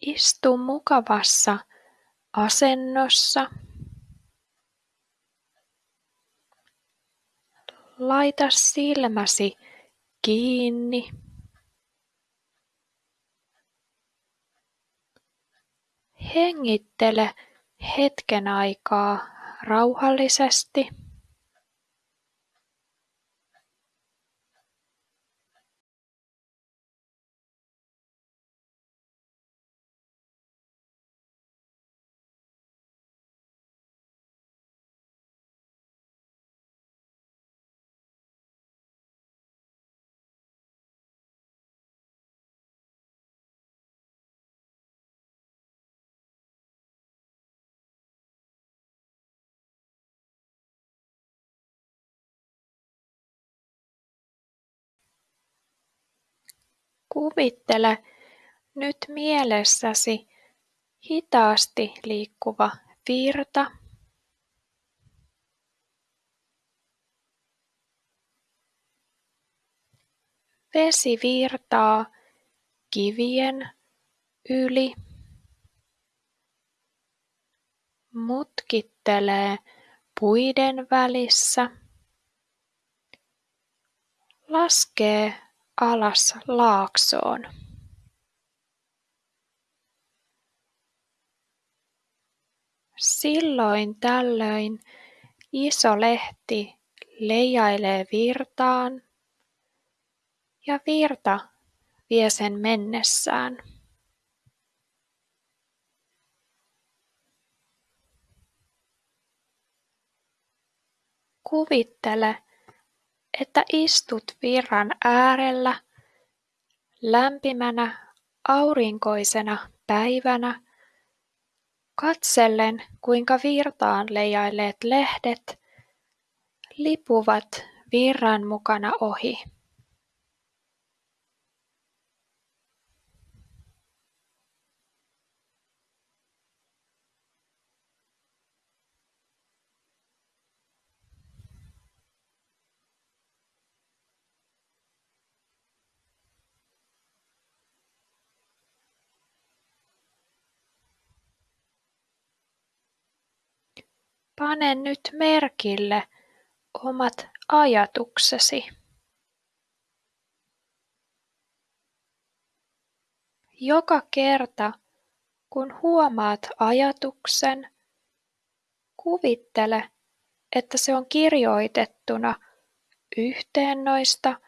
Istu mukavassa asennossa. Laita silmäsi kiinni. Hengittele hetken aikaa rauhallisesti. Kuvittele nyt mielessäsi hitaasti liikkuva virta. Vesi virtaa kivien yli, mutkittelee puiden välissä, laskee alas laaksoon. Silloin tällöin iso lehti leijailee virtaan ja virta vie sen mennessään. Kuvittele, että istut virran äärellä lämpimänä aurinkoisena päivänä katsellen, kuinka virtaan leijailleet lehdet lipuvat virran mukana ohi. Pane nyt merkille omat ajatuksesi. Joka kerta, kun huomaat ajatuksen, kuvittele, että se on kirjoitettuna yhteen noista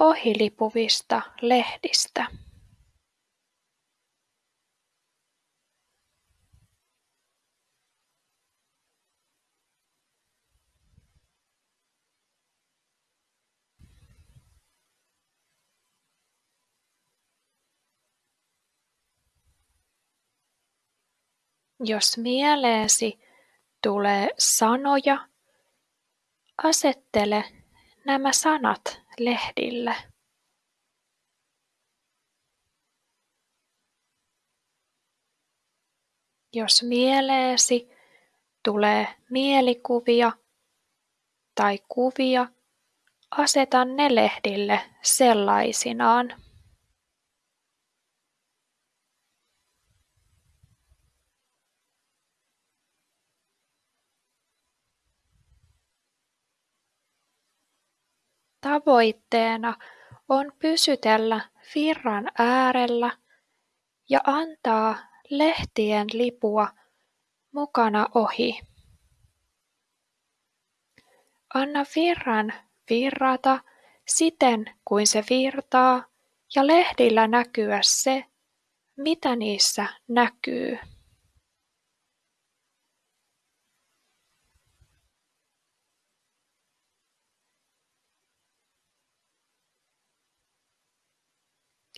ohilipuvista lehdistä. Jos mieleesi tulee sanoja, asettele nämä sanat lehdille. Jos mieleesi tulee mielikuvia tai kuvia, aseta ne lehdille sellaisinaan. Tavoitteena on pysytellä virran äärellä ja antaa lehtien lipua mukana ohi. Anna virran virrata siten kuin se virtaa ja lehdillä näkyä se, mitä niissä näkyy.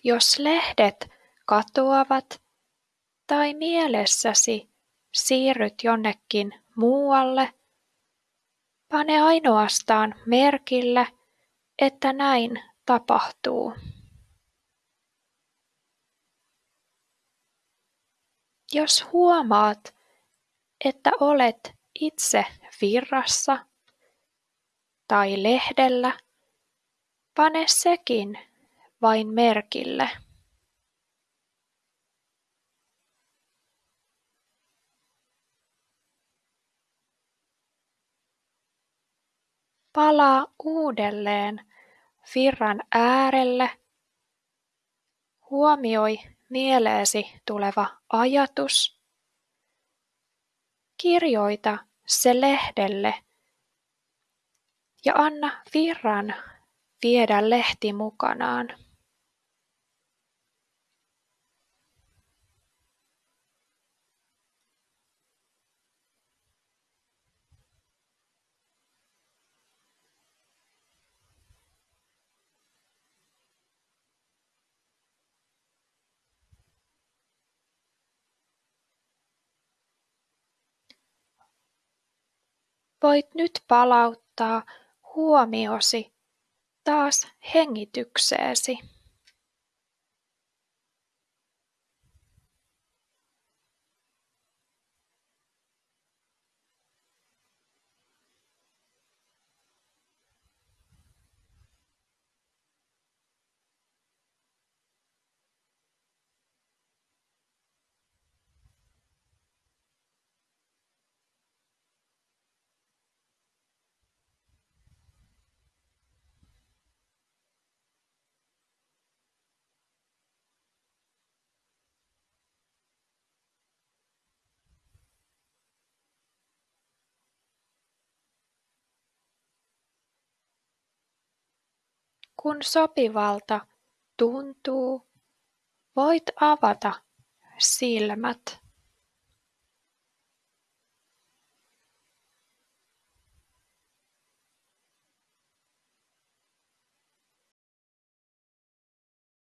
Jos lehdet katoavat tai mielessäsi siirryt jonnekin muualle, pane ainoastaan merkille, että näin tapahtuu. Jos huomaat, että olet itse virrassa tai lehdellä, pane sekin vain merkille Palaa uudelleen virran äärelle. Huomioi mieleesi tuleva ajatus. Kirjoita se lehdelle ja anna virran viedä lehti mukanaan. Voit nyt palauttaa huomiosi taas hengitykseesi. Kun sopivalta tuntuu, voit avata silmät.